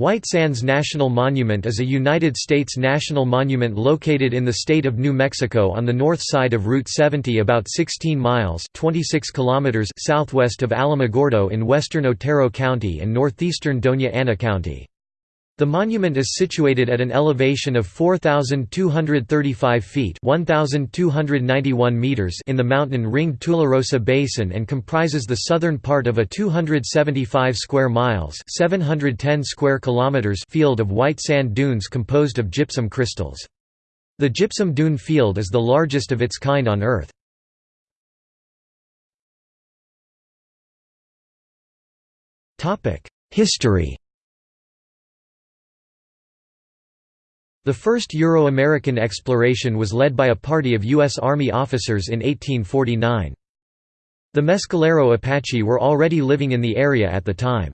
White Sands National Monument is a United States national monument located in the state of New Mexico on the north side of Route 70 about 16 miles 26 kilometers southwest of Alamogordo in western Otero County and northeastern Doña Ana County. The monument is situated at an elevation of 4,235 feet 1,291 meters in the mountain-ringed Tularosa Basin and comprises the southern part of a 275 square miles 710 square kilometers field of white sand dunes composed of gypsum crystals. The gypsum dune field is the largest of its kind on Earth. History The first Euro-American exploration was led by a party of U.S. Army officers in 1849. The Mescalero Apache were already living in the area at the time.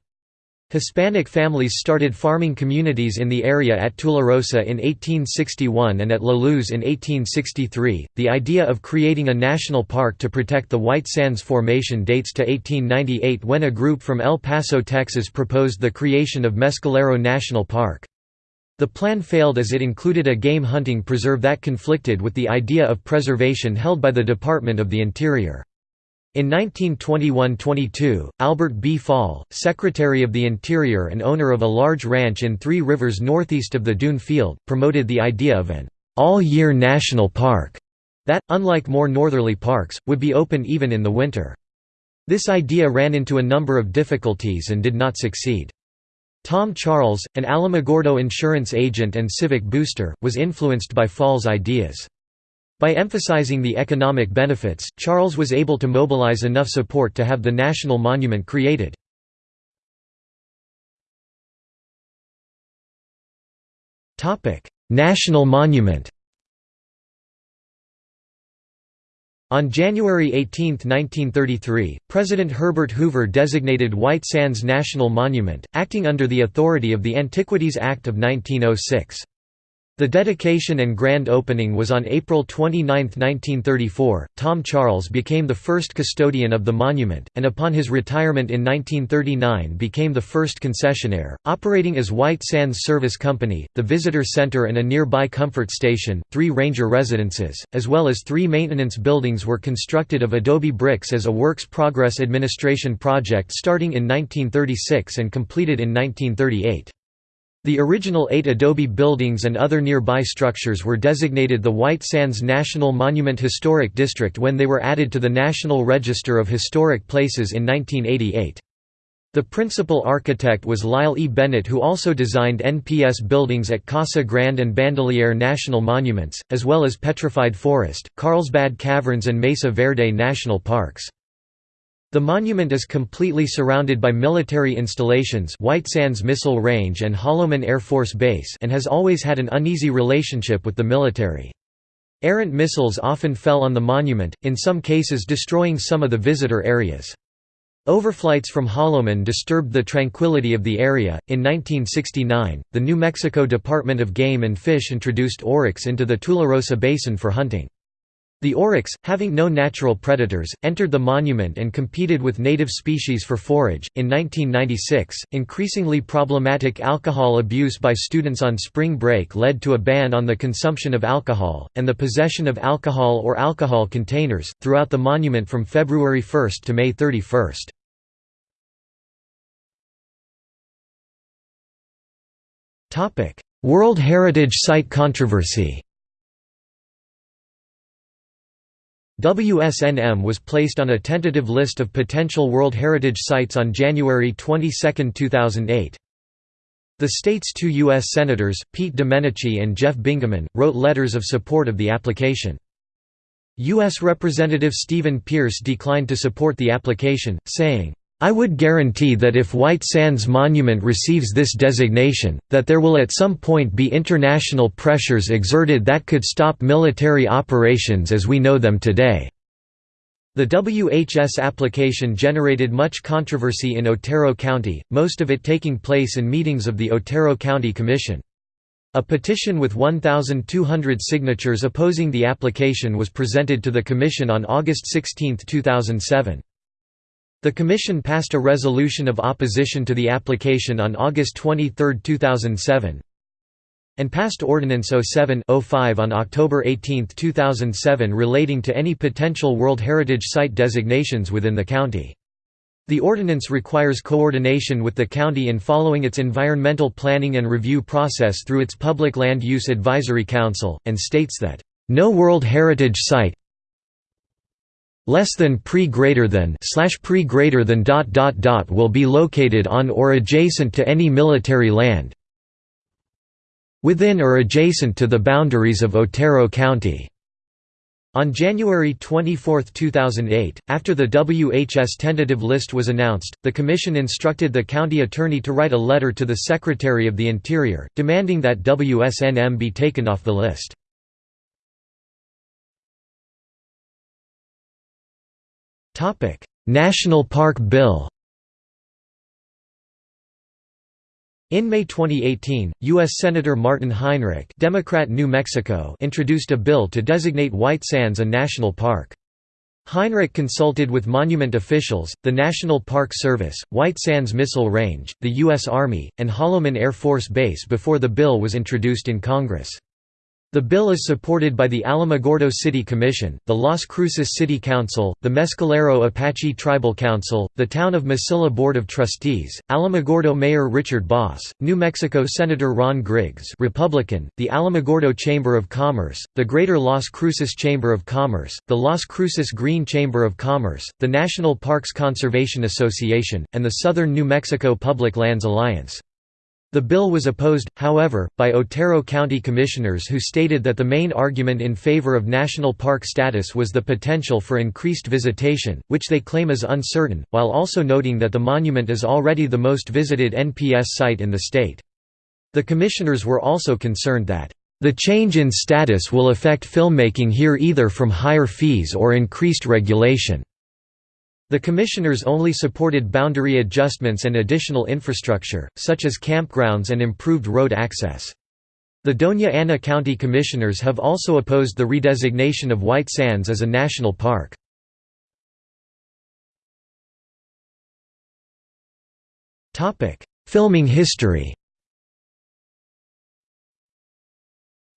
Hispanic families started farming communities in the area at Tularosa in 1861 and at La Luz in 1863. The idea of creating a national park to protect the White Sands Formation dates to 1898 when a group from El Paso, Texas proposed the creation of Mescalero National Park. The plan failed as it included a game hunting preserve that conflicted with the idea of preservation held by the Department of the Interior. In 1921–22, Albert B. Fall, Secretary of the Interior and owner of a large ranch in Three Rivers northeast of the Dune Field, promoted the idea of an all-year national park that, unlike more northerly parks, would be open even in the winter. This idea ran into a number of difficulties and did not succeed. Tom Charles, an Alamogordo insurance agent and civic booster, was influenced by Fall's ideas. By emphasizing the economic benefits, Charles was able to mobilize enough support to have the national monument created. national monument On January 18, 1933, President Herbert Hoover designated White Sands National Monument, acting under the authority of the Antiquities Act of 1906. The dedication and grand opening was on April 29, 1934. Tom Charles became the first custodian of the monument, and upon his retirement in 1939 became the first concessionaire, operating as White Sands Service Company, the visitor center and a nearby comfort station. Three ranger residences, as well as three maintenance buildings were constructed of adobe bricks as a Works Progress Administration project starting in 1936 and completed in 1938. The original eight adobe buildings and other nearby structures were designated the White Sands National Monument Historic District when they were added to the National Register of Historic Places in 1988. The principal architect was Lyle E. Bennett who also designed NPS buildings at Casa Grande and Bandelier National Monuments, as well as Petrified Forest, Carlsbad Caverns and Mesa Verde National Parks. The monument is completely surrounded by military installations White Sands Missile Range and Holloman Air Force Base and has always had an uneasy relationship with the military. Errant missiles often fell on the monument, in some cases destroying some of the visitor areas. Overflights from Holloman disturbed the tranquility of the area. In 1969, the New Mexico Department of Game and Fish introduced oryx into the Tularosa Basin for hunting. The oryx, having no natural predators, entered the monument and competed with native species for forage. In 1996, increasingly problematic alcohol abuse by students on spring break led to a ban on the consumption of alcohol, and the possession of alcohol or alcohol containers, throughout the monument from February 1 to May 31. World Heritage Site controversy WSNM was placed on a tentative list of potential World Heritage Sites on January 22, 2008. The state's two U.S. Senators, Pete Domenici and Jeff Bingaman, wrote letters of support of the application. U.S. Representative Stephen Pearce declined to support the application, saying, I would guarantee that if White Sands Monument receives this designation, that there will at some point be international pressures exerted that could stop military operations as we know them today." The WHS application generated much controversy in Otero County, most of it taking place in meetings of the Otero County Commission. A petition with 1,200 signatures opposing the application was presented to the Commission on August 16, 2007. The Commission passed a resolution of opposition to the application on August 23, 2007 and passed Ordinance 07-05 on October 18, 2007 relating to any potential World Heritage Site designations within the county. The ordinance requires coordination with the county in following its environmental planning and review process through its Public Land Use Advisory Council, and states that, "...no World Heritage Site less than pre greater than slash pre greater than dot dot dot will be located on or adjacent to any military land within or adjacent to the boundaries of Otero County." On January 24, 2008, after the WHS tentative list was announced, the Commission instructed the county attorney to write a letter to the Secretary of the Interior, demanding that WSNM be taken off the list. National Park Bill In May 2018, U.S. Senator Martin Heinrich Democrat New Mexico introduced a bill to designate White Sands a national park. Heinrich consulted with monument officials, the National Park Service, White Sands Missile Range, the U.S. Army, and Holloman Air Force Base before the bill was introduced in Congress. The bill is supported by the Alamogordo City Commission, the Las Cruces City Council, the Mescalero Apache Tribal Council, the Town of Mesilla Board of Trustees, Alamogordo Mayor Richard Boss, New Mexico Senator Ron Griggs Republican, the Alamogordo Chamber of Commerce, the Greater Las Cruces Chamber of Commerce, the Las Cruces Green Chamber of Commerce, the National Parks Conservation Association, and the Southern New Mexico Public Lands Alliance. The bill was opposed, however, by Otero County commissioners who stated that the main argument in favor of national park status was the potential for increased visitation, which they claim is uncertain, while also noting that the monument is already the most visited NPS site in the state. The commissioners were also concerned that, "...the change in status will affect filmmaking here either from higher fees or increased regulation." The commissioners only supported boundary adjustments and additional infrastructure, such as campgrounds and improved road access. The Doña Ana County Commissioners have also opposed the redesignation of White Sands as a national park. Filming history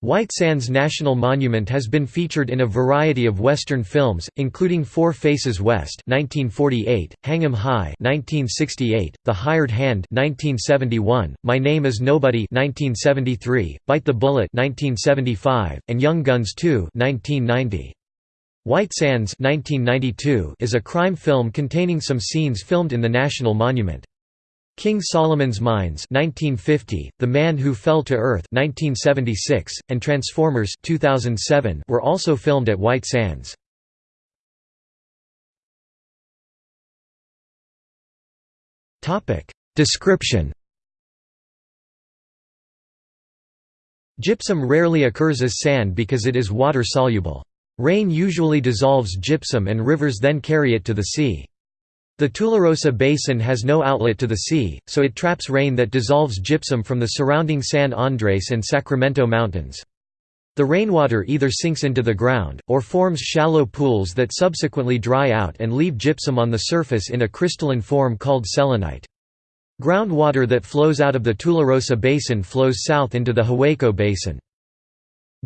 White Sands National Monument has been featured in a variety of Western films, including Four Faces West (1948), Hang 'Em High (1968), The Hired Hand (1971), My Name Is Nobody (1973), Bite the Bullet (1975), and Young Guns 2 (1990). White Sands 1992 is a crime film containing some scenes filmed in the National Monument. King Solomon's Mines 1950, The Man Who Fell to Earth 1976, and Transformers 2007 were also filmed at White Sands. Description Gypsum rarely occurs as sand because it is water-soluble. Rain usually dissolves gypsum and rivers then carry it to the sea. The Tularosa Basin has no outlet to the sea, so it traps rain that dissolves gypsum from the surrounding San Andres and Sacramento Mountains. The rainwater either sinks into the ground, or forms shallow pools that subsequently dry out and leave gypsum on the surface in a crystalline form called selenite. Groundwater that flows out of the Tularosa Basin flows south into the Hueco Basin.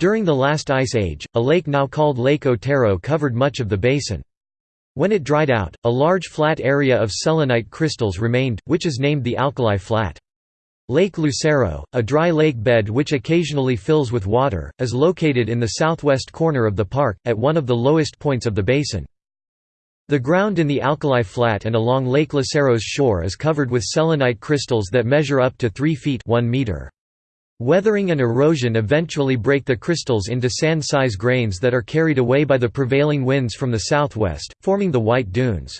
During the last ice age, a lake now called Lake Otero covered much of the basin. When it dried out, a large flat area of selenite crystals remained, which is named the Alkali Flat. Lake Lucero, a dry lake bed which occasionally fills with water, is located in the southwest corner of the park, at one of the lowest points of the basin. The ground in the Alkali Flat and along Lake Lucero's shore is covered with selenite crystals that measure up to 3 feet 1 meter. Weathering and erosion eventually break the crystals into sand-size grains that are carried away by the prevailing winds from the southwest, forming the White Dunes.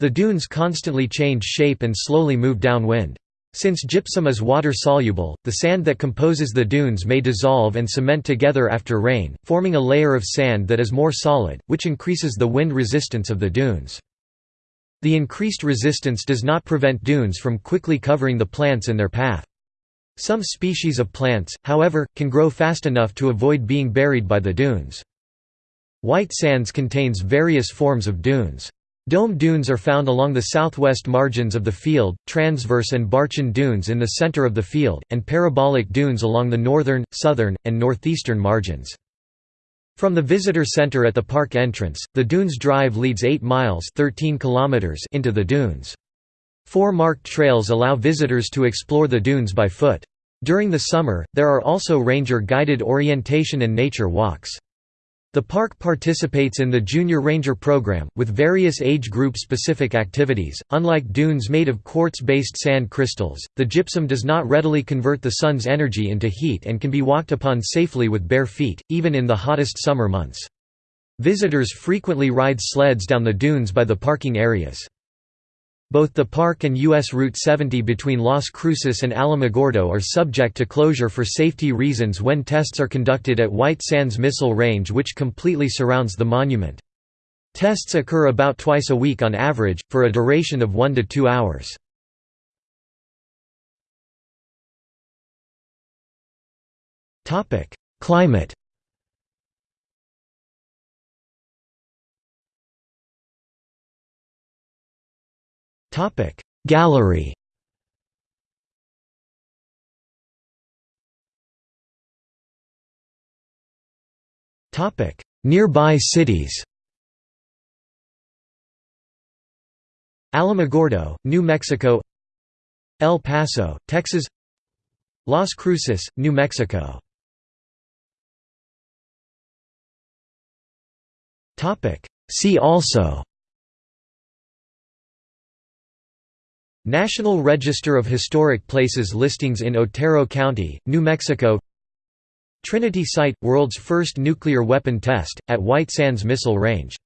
The dunes constantly change shape and slowly move downwind. Since gypsum is water-soluble, the sand that composes the dunes may dissolve and cement together after rain, forming a layer of sand that is more solid, which increases the wind resistance of the dunes. The increased resistance does not prevent dunes from quickly covering the plants in their path. Some species of plants, however, can grow fast enough to avoid being buried by the dunes. White sands contains various forms of dunes. Dome dunes are found along the southwest margins of the field, transverse and Barchan dunes in the center of the field, and parabolic dunes along the northern, southern, and northeastern margins. From the visitor center at the park entrance, the Dunes Drive leads 8 miles 13 kilometers into the dunes. Four marked trails allow visitors to explore the dunes by foot. During the summer, there are also ranger-guided orientation and nature walks. The park participates in the Junior Ranger program, with various age group specific activities. Unlike dunes made of quartz based sand crystals, the gypsum does not readily convert the sun's energy into heat and can be walked upon safely with bare feet, even in the hottest summer months. Visitors frequently ride sleds down the dunes by the parking areas. Both the park and U.S. Route 70 between Las Cruces and Alamogordo are subject to closure for safety reasons when tests are conducted at White Sands Missile Range which completely surrounds the monument. Tests occur about twice a week on average, for a duration of one to two hours. Climate Topic. Gallery. Topic. Nearby cities. Alamogordo, New Mexico. El Paso, Texas. Las Cruces, New Mexico. Topic. See also National Register of Historic Places listings in Otero County, New Mexico. Trinity Site – World's first nuclear weapon test, at White Sands Missile Range